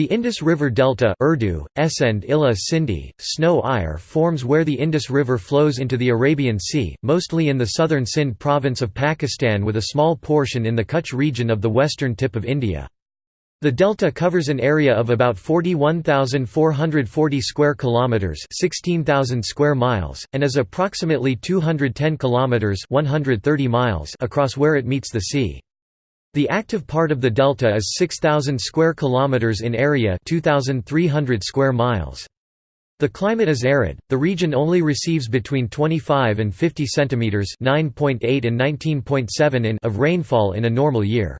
The Indus River Delta Urdu, Esend Illa Sindhi, Snow Iyer forms where the Indus River flows into the Arabian Sea, mostly in the southern Sindh province of Pakistan with a small portion in the Kutch region of the western tip of India. The delta covers an area of about 41,440 square kilometers, 16,000 square miles, and is approximately 210 kilometers, 130 miles across where it meets the sea. The active part of the delta is 6000 square kilometers in area, 2300 square miles. The climate is arid. The region only receives between 25 and 50 centimeters, 9.8 and 19.7 in of rainfall in a normal year.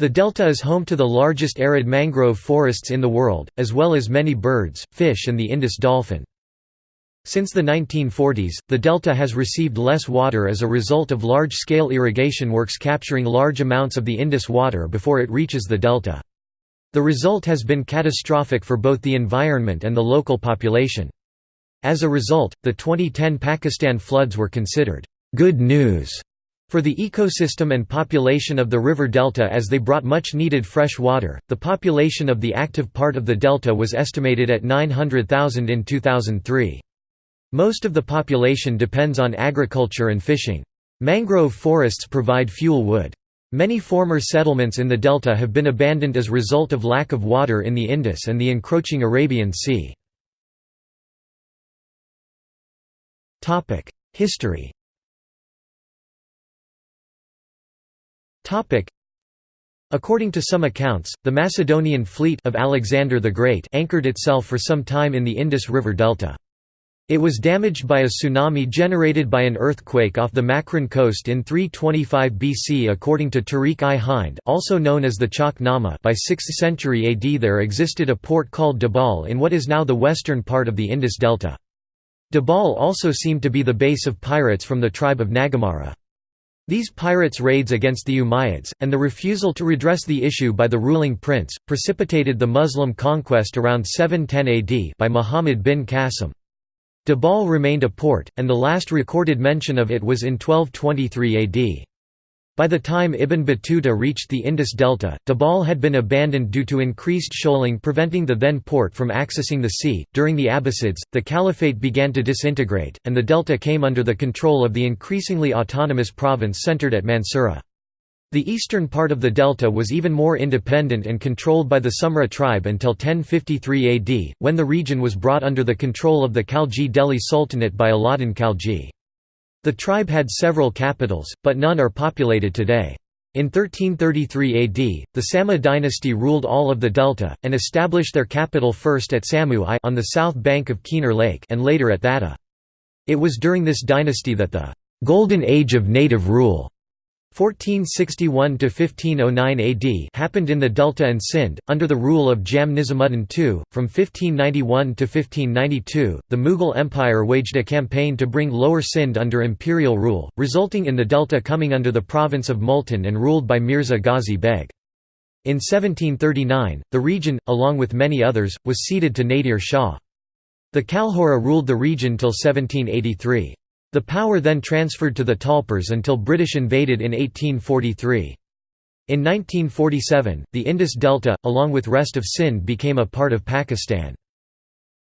The delta is home to the largest arid mangrove forests in the world, as well as many birds, fish and the Indus dolphin. Since the 1940s, the delta has received less water as a result of large-scale irrigation works capturing large amounts of the Indus water before it reaches the delta. The result has been catastrophic for both the environment and the local population. As a result, the 2010 Pakistan floods were considered good news for the ecosystem and population of the river delta as they brought much needed fresh water. The population of the active part of the delta was estimated at 900,000 in 2003. Most of the population depends on agriculture and fishing. Mangrove forests provide fuel wood. Many former settlements in the delta have been abandoned as a result of lack of water in the Indus and the encroaching Arabian Sea. History According to some accounts, the Macedonian fleet of Alexander the Great anchored itself for some time in the Indus River delta. It was damaged by a tsunami generated by an earthquake off the Makran coast in 325 BC according to Tariq i Hind also known as the Chach Nama by 6th century AD there existed a port called Debal in what is now the western part of the Indus Delta. Debal also seemed to be the base of pirates from the tribe of Nagamara. These pirates' raids against the Umayyads, and the refusal to redress the issue by the ruling prince, precipitated the Muslim conquest around 710 AD by Muhammad bin Qasim. Debal remained a port, and the last recorded mention of it was in 1223 AD. By the time Ibn Battuta reached the Indus Delta, Debal had been abandoned due to increased shoaling preventing the then port from accessing the sea. During the Abbasids, the caliphate began to disintegrate, and the delta came under the control of the increasingly autonomous province centered at Mansura. The eastern part of the delta was even more independent and controlled by the Sumra tribe until 1053 AD, when the region was brought under the control of the Khalji Delhi Sultanate by Alauddin Khalji. The tribe had several capitals, but none are populated today. In 1333 AD, the Sama dynasty ruled all of the delta, and established their capital first at Samu I on the south bank of Keenjhar Lake and later at Thatta. It was during this dynasty that the «golden age of native rule» 1461–1509 AD happened in the Delta and Sindh, under the rule of Jam Nizamuddin II. From 1591 to 1592, the Mughal Empire waged a campaign to bring Lower Sindh under imperial rule, resulting in the Delta coming under the province of Multan and ruled by Mirza Ghazi Beg. In 1739, the region, along with many others, was ceded to Nadir Shah. The Kalhora ruled the region till 1783. The power then transferred to the Talpurs until British invaded in 1843. In 1947, the Indus Delta, along with rest of Sindh became a part of Pakistan.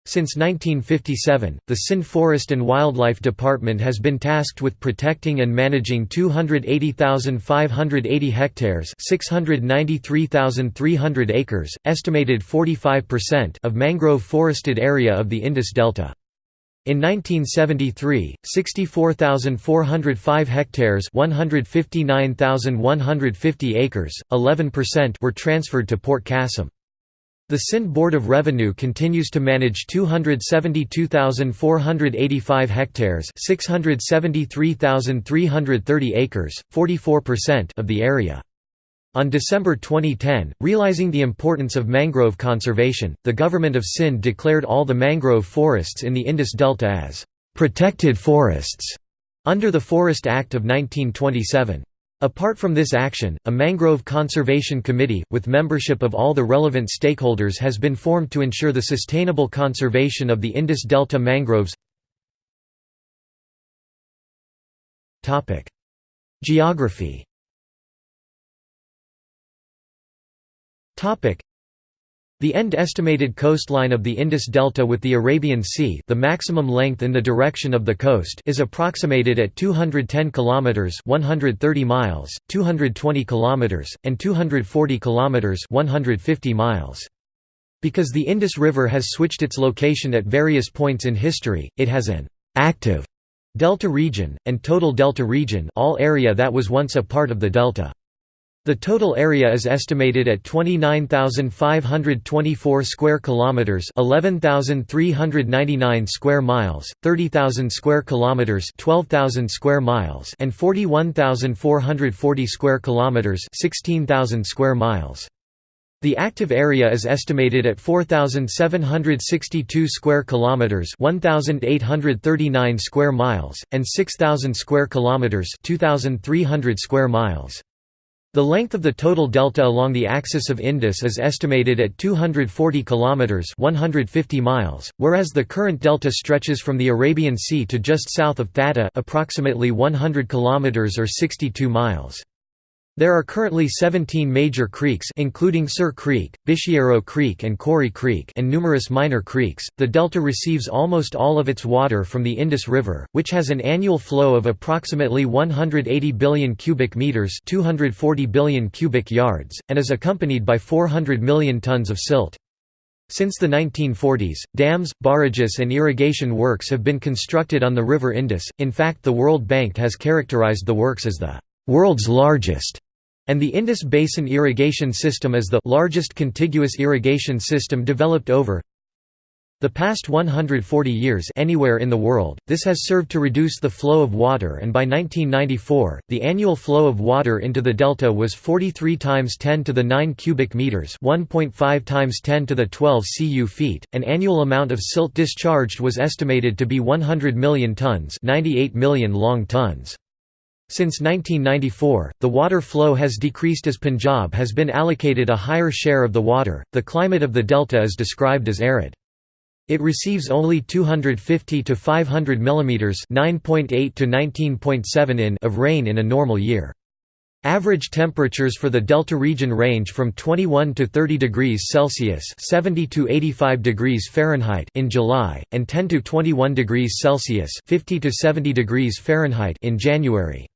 Since 1957, the Sindh Forest and Wildlife Department has been tasked with protecting and managing 280,580 hectares 693,300 acres, estimated 45% of mangrove forested area of the Indus Delta. In 1973, 64,405 hectares 159,150 acres, 11% were transferred to Port Qasim. The Sindh Board of Revenue continues to manage 272,485 hectares 673,330 acres, 44% of the area. On December 2010, realizing the importance of mangrove conservation, the government of Sindh declared all the mangrove forests in the Indus Delta as protected forests under the Forest Act of 1927. Apart from this action, a Mangrove Conservation Committee, with membership of all the relevant stakeholders has been formed to ensure the sustainable conservation of the Indus Delta mangroves Geography The end estimated coastline of the Indus Delta with the Arabian Sea, the maximum length in the direction of the coast, is approximated at 210 kilometers (130 miles), 220 kilometers, and 240 kilometers (150 miles). Because the Indus River has switched its location at various points in history, it has an active delta region and total delta region, all area that was once a part of the delta. The total area is estimated at 29,524 square kilometers, 11,399 square miles, 30,000 square kilometers, 12,000 square miles, and 41,440 square kilometers, 16,000 square miles. The active area is estimated at 4762 square kilometers, 1839 square miles, and 6000 square kilometers, 2300 square miles. The length of the total delta along the axis of Indus is estimated at 240 kilometers (150 miles), whereas the current delta stretches from the Arabian Sea to just south of Thatta, approximately 100 kilometers or 62 miles. There are currently 17 major creeks including Sir Creek, Bishiero Creek and Kori Creek and numerous minor creeks. The delta receives almost all of its water from the Indus River, which has an annual flow of approximately 180 billion cubic meters, 240 billion cubic yards, and is accompanied by 400 million tons of silt. Since the 1940s, dams, barrages and irrigation works have been constructed on the river Indus. In fact, the World Bank has characterized the works as the world's largest and the Indus Basin Irrigation System is the largest contiguous irrigation system developed over the past 140 years anywhere in the world, this has served to reduce the flow of water and by 1994, the annual flow of water into the delta was 43 times 10 to the 9 cubic meters 1.5 times 10 to the 12 cu feet. An annual amount of silt discharged was estimated to be 100 million tons 98 million long tons. Since 1994, the water flow has decreased as Punjab has been allocated a higher share of the water. The climate of the delta is described as arid. It receives only 250 to 500 mm (9.8 to 19.7 in) of rain in a normal year. Average temperatures for the delta region range from 21 to 30 degrees Celsius (70 to 85 degrees Fahrenheit) in July and 10 to 21 degrees Celsius (50 to 70 degrees Fahrenheit) in January.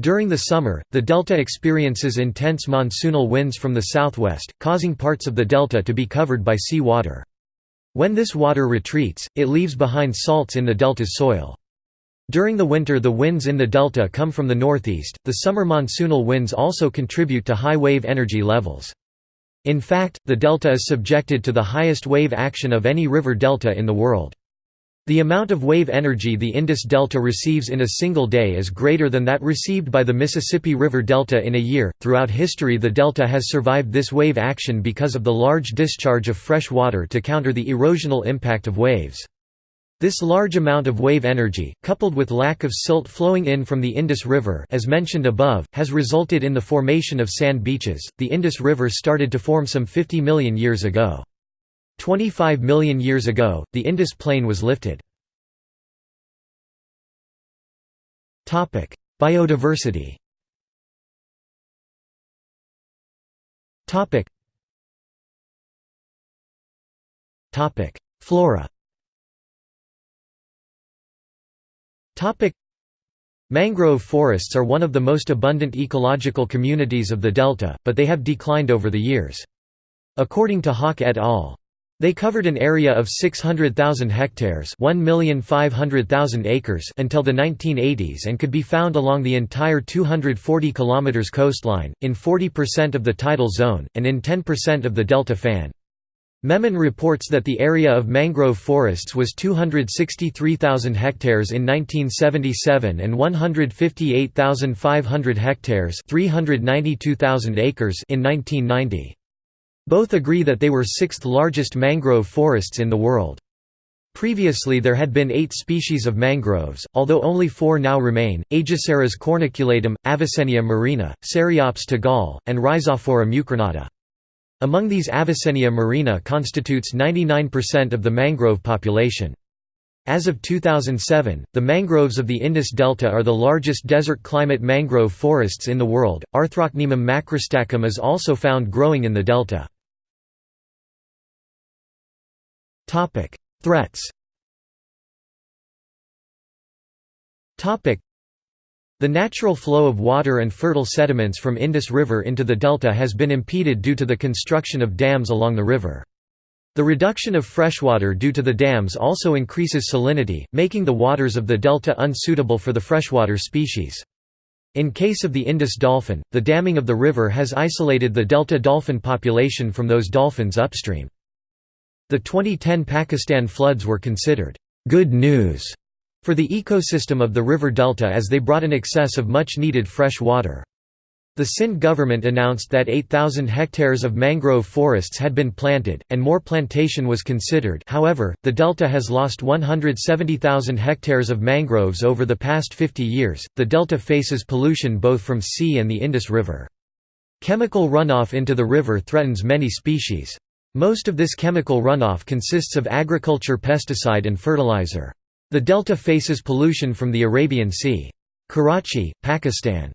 During the summer, the delta experiences intense monsoonal winds from the southwest, causing parts of the delta to be covered by sea water. When this water retreats, it leaves behind salts in the delta's soil. During the winter the winds in the delta come from the northeast. The summer monsoonal winds also contribute to high wave energy levels. In fact, the delta is subjected to the highest wave action of any river delta in the world. The amount of wave energy the Indus Delta receives in a single day is greater than that received by the Mississippi River Delta in a year. Throughout history, the delta has survived this wave action because of the large discharge of fresh water to counter the erosional impact of waves. This large amount of wave energy, coupled with lack of silt flowing in from the Indus River as mentioned above, has resulted in the formation of sand beaches. The Indus River started to form some 50 million years ago. 25 million years ago, the Indus Plain was lifted. Biodiversity Flora Mangrove forests are one of the most abundant ecological communities of the delta, but they have declined over the years. According to Hawk et al. They covered an area of 600,000 hectares acres until the 1980s and could be found along the entire 240 km coastline, in 40% of the tidal zone, and in 10% of the delta fan. Memon reports that the area of mangrove forests was 263,000 hectares in 1977 and 158,500 hectares 392,000 acres in 1990. Both agree that they were sixth largest mangrove forests in the world. Previously there had been eight species of mangroves, although only four now remain, Aegiceras corniculatum, Avicennia marina, Ceriops tagale, and Rhizophora mucronata. Among these Avicennia marina constitutes 99% of the mangrove population. As of 2007, the mangroves of the Indus Delta are the largest desert climate mangrove forests in the world. Arthrocnemum macrostachyum is also found growing in the delta. Threats the natural flow of water and fertile sediments from Indus River into the delta has been impeded due to the construction of dams along the river. The reduction of freshwater due to the dams also increases salinity, making the waters of the delta unsuitable for the freshwater species. In case of the Indus dolphin, the damming of the river has isolated the delta dolphin population from those dolphins upstream. The 2010 Pakistan floods were considered good news for the ecosystem of the river delta as they brought an excess of much-needed fresh water. The Sindh government announced that 8,000 hectares of mangrove forests had been planted, and more plantation was considered however, the delta has lost 170,000 hectares of mangroves over the past 50 years. The delta faces pollution both from sea and the Indus River. Chemical runoff into the river threatens many species. Most of this chemical runoff consists of agriculture pesticide and fertilizer. The delta faces pollution from the Arabian Sea. Karachi, Pakistan's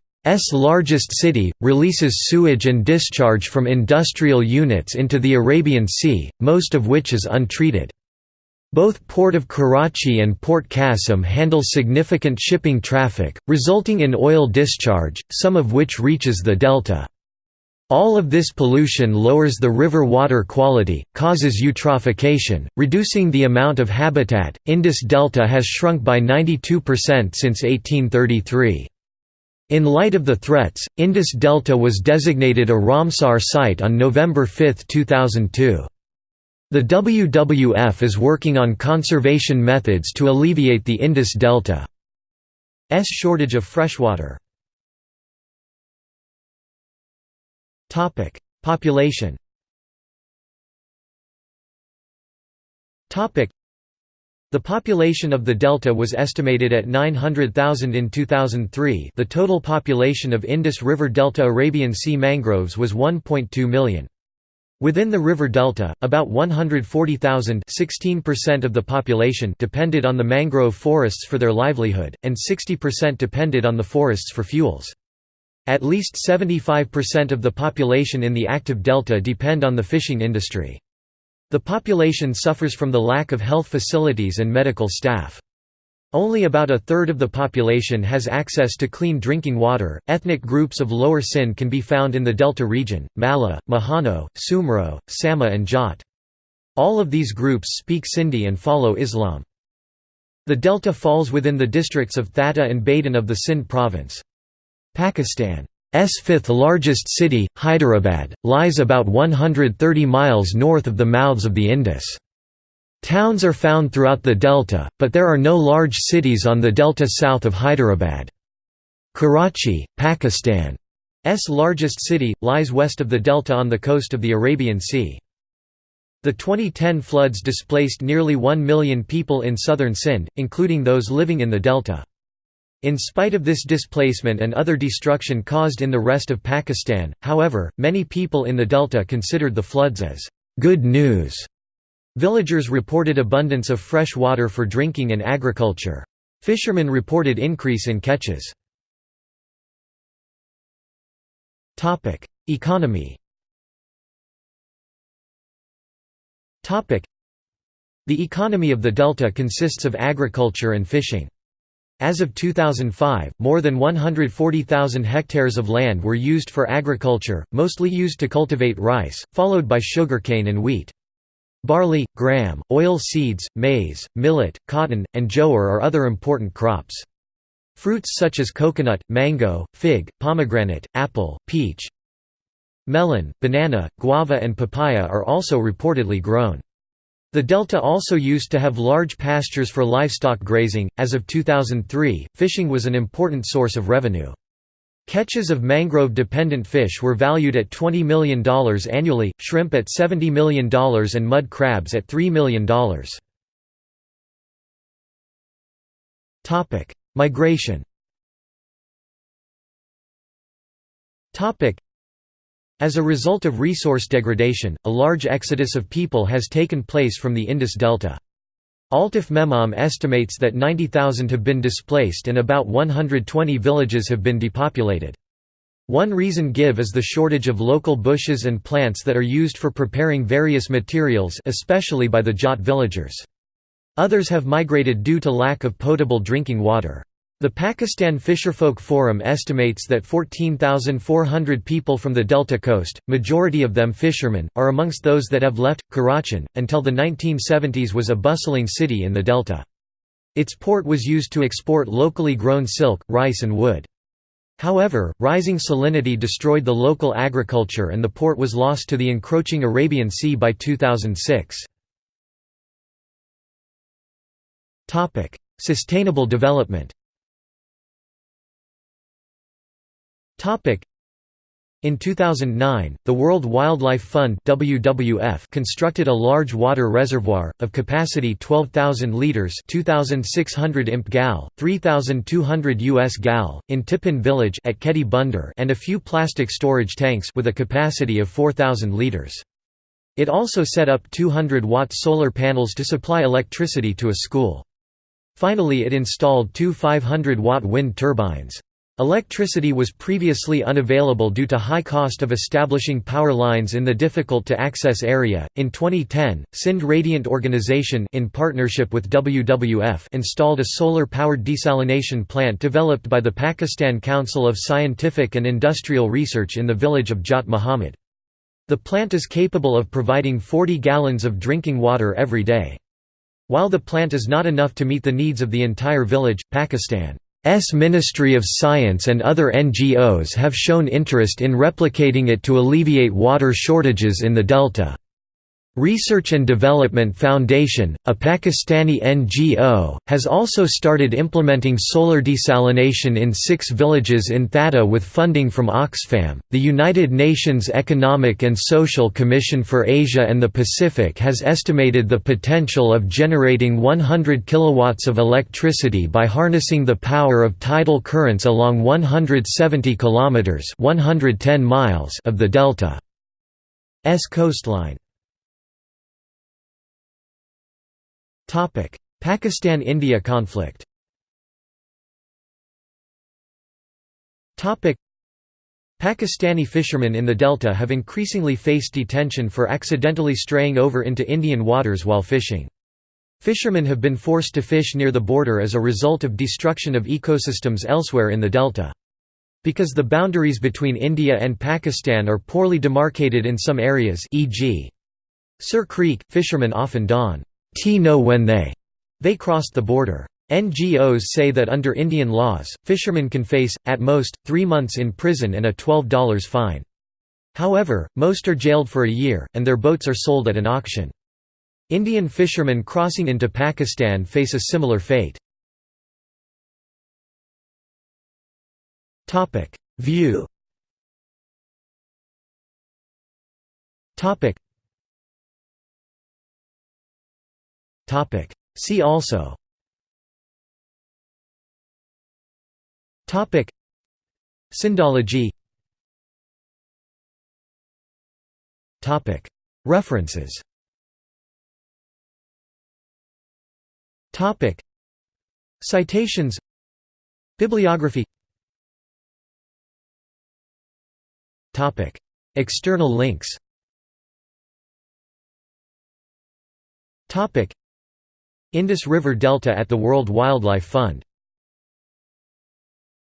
largest city, releases sewage and discharge from industrial units into the Arabian Sea, most of which is untreated. Both Port of Karachi and Port Qasim handle significant shipping traffic, resulting in oil discharge, some of which reaches the delta. All of this pollution lowers the river water quality, causes eutrophication, reducing the amount of habitat. Indus Delta has shrunk by 92% since 1833. In light of the threats, Indus Delta was designated a Ramsar site on November 5, 2002. The WWF is working on conservation methods to alleviate the Indus Delta's shortage of freshwater. Population Topic: the population of the delta was estimated at 900,000 in 2003 the total population of Indus River Delta Arabian Sea mangroves was 1.2 million. Within the river delta, about 140,000 16% of the population depended on the mangrove forests for their livelihood, and 60% depended on the forests for fuels. At least 75% of the population in the active delta depend on the fishing industry. The population suffers from the lack of health facilities and medical staff. Only about a third of the population has access to clean drinking water. Ethnic groups of Lower Sindh can be found in the Delta region Malla, Mahano, Sumro, Sama, and Jat. All of these groups speak Sindhi and follow Islam. The delta falls within the districts of Thatta and Badin of the Sindh province. Pakistan's fifth largest city, Hyderabad, lies about 130 miles north of the mouths of the Indus. Towns are found throughout the delta, but there are no large cities on the delta south of Hyderabad. Karachi, Pakistan's largest city, lies west of the delta on the coast of the Arabian Sea. The 2010 floods displaced nearly 1 million people in southern Sindh, including those living in the delta. In spite of this displacement and other destruction caused in the rest of Pakistan, however, many people in the delta considered the floods as good news. Villagers reported abundance of fresh water for drinking and agriculture. Fishermen reported increase in catches. Economy The economy of the delta consists of agriculture and fishing. As of 2005, more than 140,000 hectares of land were used for agriculture, mostly used to cultivate rice, followed by sugarcane and wheat. Barley, gram, oil seeds, maize, millet, cotton, and jowar are other important crops. Fruits such as coconut, mango, fig, pomegranate, apple, peach, melon, banana, guava and papaya are also reportedly grown. The delta also used to have large pastures for livestock grazing. As of 2003, fishing was an important source of revenue. Catches of mangrove dependent fish were valued at $20 million annually, shrimp at $70 million, and mud crabs at $3 million. Migration as a result of resource degradation, a large exodus of people has taken place from the Indus Delta. Altaf Memon estimates that 90,000 have been displaced and about 120 villages have been depopulated. One reason give is the shortage of local bushes and plants that are used for preparing various materials especially by the Jat villagers. Others have migrated due to lack of potable drinking water. The Pakistan Fisherfolk Forum estimates that 14,400 people from the Delta coast, majority of them fishermen, are amongst those that have left. Karachi, until the 1970s was a bustling city in the Delta. Its port was used to export locally grown silk, rice and wood. However, rising salinity destroyed the local agriculture and the port was lost to the encroaching Arabian Sea by 2006. Sustainable development in 2009, the World Wildlife Fund WWF constructed a large water reservoir, of capacity 12,000 litres 2,600 imp gal, 3,200 US gal, in Tippin village at Keti Bunder and a few plastic storage tanks with a capacity of 4,000 litres. It also set up 200-watt solar panels to supply electricity to a school. Finally it installed two 500-watt wind turbines. Electricity was previously unavailable due to high cost of establishing power lines in the difficult to access area. In 2010, Sindh Radiant Organization in partnership with WWF installed a solar-powered desalination plant developed by the Pakistan Council of Scientific and Industrial Research in the village of Jat Muhammad. The plant is capable of providing 40 gallons of drinking water every day. While the plant is not enough to meet the needs of the entire village, Pakistan's Ministry of Science and other NGOs have shown interest in replicating it to alleviate water shortages in the delta. Research and Development Foundation, a Pakistani NGO, has also started implementing solar desalination in six villages in Thatta with funding from Oxfam. The United Nations Economic and Social Commission for Asia and the Pacific has estimated the potential of generating 100 kilowatts of electricity by harnessing the power of tidal currents along 170 kilometers (110 miles) of the delta's coastline. Pakistan–India conflict Pakistani fishermen in the delta have increasingly faced detention for accidentally straying over into Indian waters while fishing. Fishermen have been forced to fish near the border as a result of destruction of ecosystems elsewhere in the delta. Because the boundaries between India and Pakistan are poorly demarcated in some areas e.g. Sir Creek, fishermen often don know when they they crossed the border. NGOs say that under Indian laws, fishermen can face, at most, three months in prison and a $12 fine. However, most are jailed for a year, and their boats are sold at an auction. Indian fishermen crossing into Pakistan face a similar fate. View See also. Topic. Sindhology Topic. References. Topic. Citations. Bibliography. Topic. External links. Topic Indus River Delta at the World Wildlife Fund